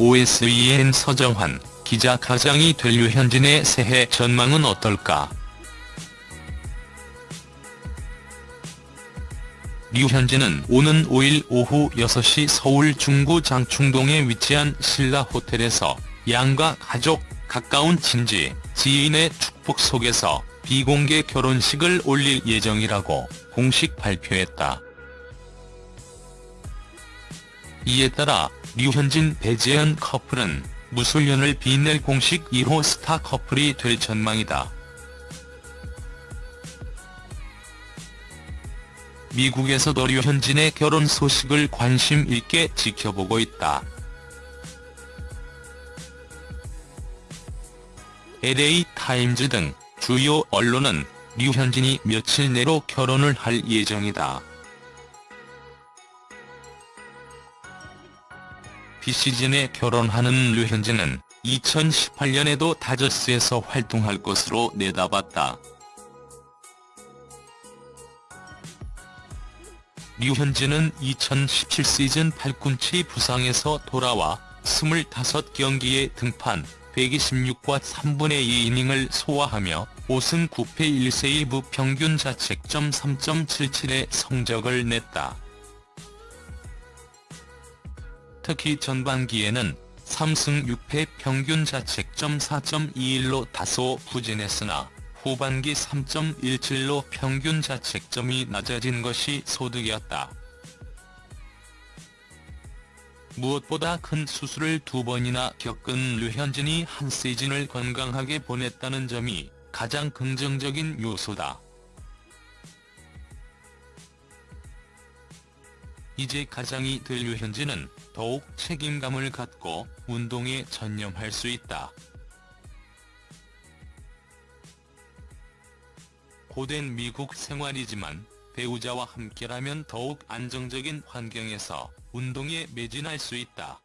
OSEN 서정환 기자 가장이 될 류현진의 새해 전망은 어떨까? 류현진은 오는 5일 오후 6시 서울 중구 장충동에 위치한 신라 호텔에서 양가 가족, 가까운 친지, 지인의 축복 속에서 비공개 결혼식을 올릴 예정이라고 공식 발표했다. 이에 따라 류현진 배지현 커플은 무술년을 빛낼 공식 1호 스타 커플이 될 전망이다. 미국에서도 류현진의 결혼 소식을 관심 있게 지켜보고 있다. LA 타임즈 등 주요 언론은 류현진이 며칠 내로 결혼을 할 예정이다. 비시즌에 결혼하는 류현진은 2018년에도 다저스에서 활동할 것으로 내다봤다. 류현진은 2017 시즌 팔꿈치 부상에서 돌아와 25경기에 등판, 126과 3분의 2이닝을 소화하며 5승 9패 1세이브 평균 자책점 3.77의 성적을 냈다. 특히 전반기에는 3승 6패 평균 자책점 4.21로 다소 부진했으나 후반기 3.17로 평균 자책점이 낮아진 것이 소득이었다. 무엇보다 큰 수술을 두 번이나 겪은 류현진이 한 시즌을 건강하게 보냈다는 점이 가장 긍정적인 요소다. 이제 가장이 될 류현진은 더욱 책임감을 갖고 운동에 전념할 수 있다. 고된 미국 생활이지만 배우자와 함께라면 더욱 안정적인 환경에서 운동에 매진할 수 있다.